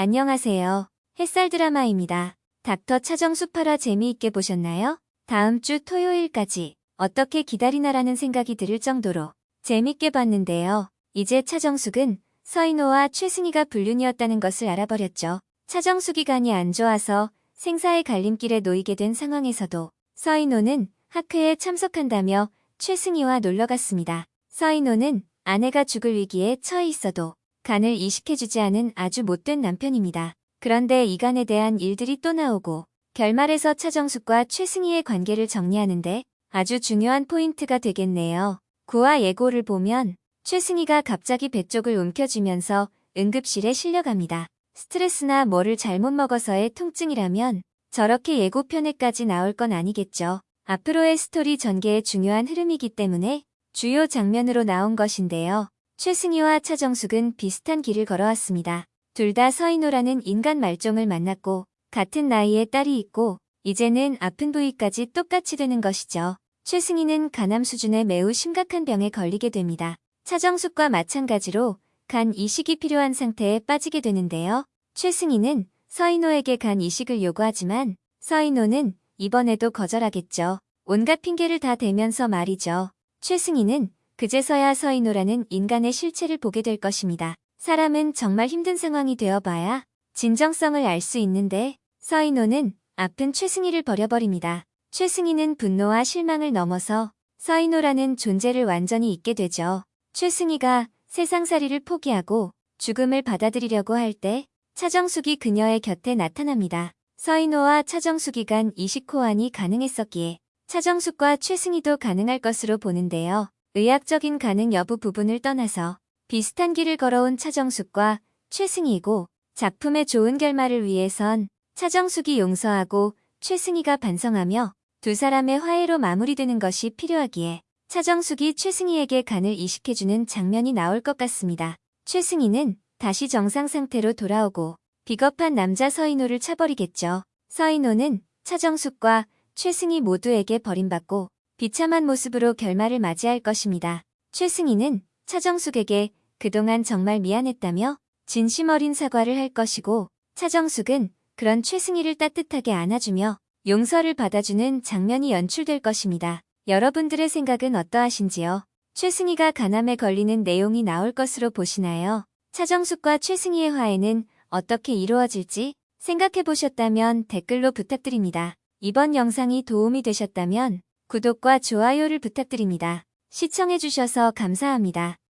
안녕하세요. 햇살 드라마입니다. 닥터 차정수 8화 재미있게 보셨나요? 다음 주 토요일까지 어떻게 기다리나라는 생각이 들을 정도로 재밌게 봤는데요. 이제 차정숙은 서인호와 최승희가 불륜이었다는 것을 알아버렸죠. 차정숙이 간이 안 좋아서 생사의 갈림길에 놓이게 된 상황에서도 서인호는 학회에 참석한다며 최승희와 놀러갔습니다. 서인호는 아내가 죽을 위기에 처해 있어도 간을 이식해주지 않은 아주 못된 남편입니다. 그런데 이 간에 대한 일들이 또 나오고 결말에서 차정숙과 최승희의 관계를 정리하는데 아주 중요한 포인트가 되겠네요. 구화 예고를 보면 최승희가 갑자기 배 쪽을 움켜쥐면서 응급실에 실려갑니다. 스트레스나 뭐를 잘못 먹어서의 통증이라면 저렇게 예고편에까지 나올 건 아니겠죠. 앞으로의 스토리 전개의 중요한 흐름이기 때문에 주요 장면으로 나온 것인데요. 최승희와 차정숙은 비슷한 길을 걸어왔습니다. 둘 다 서인호라는 인간 말종을 만났고 같은 나이에 딸이 있고 이제는 아픈 부위까지 똑같이 되는 것이죠. 최승희는 간암 수준의 매우 심각한 병에 걸리게 됩니다. 차정숙과 마찬가지로 간 이식이 필요한 상태에 빠지게 되는데요. 최승희는 서인호에게 간 이식을 요구하지만 서인호는 이번에도 거절하겠죠. 온갖 핑계를 다 대면서 말이죠. 최승희는 그제서야 서인호라는 인간의 실체를 보게 될 것입니다. 사람은 정말 힘든 상황이 되어봐야 진정성을 알 수 있는데 서인호는 아픈 최승희를 버려버립니다. 최승희는 분노와 실망을 넘어서 서인호라는 존재를 완전히 잊게 되죠. 최승희가 세상살이를 포기하고 죽음을 받아들이려고 할 때 차정숙이 그녀의 곁에 나타납니다. 서인호와 차정숙이 간 이식 호환이 가능했었기에 차정숙과 최승희도 가능할 것으로 보는데요. 의학적인 가능 여부 부분을 떠나서 비슷한 길을 걸어온 차정숙과 최승희이고 작품의 좋은 결말을 위해선 차정숙이 용서하고 최승희가 반성하며 두 사람의 화해로 마무리되는 것이 필요하기에 차정숙이 최승희에게 간을 이식해주는 장면이 나올 것 같습니다. 최승희는 다시 정상 상태로 돌아오고 비겁한 남자 서인호를 차버리겠죠. 서인호는 차정숙과 최승희 모두에게 버림받고 비참한 모습으로 결말을 맞이할 것입니다. 최승희는 차정숙에게 그동안 정말 미안했다며 진심 어린 사과를 할 것이고 차정숙은 그런 최승희를 따뜻하게 안아주며 용서를 받아주는 장면이 연출될 것입니다. 여러분들의 생각은 어떠하신지요? 최승희가 간암에 걸리는 내용이 나올 것으로 보시나요? 차정숙과 최승희의 화해는 어떻게 이루어질지 생각해 보셨다면 댓글로 부탁드립니다. 이번 영상이 도움이 되셨다면 구독과 좋아요를 부탁드립니다. 시청해주셔서 감사합니다.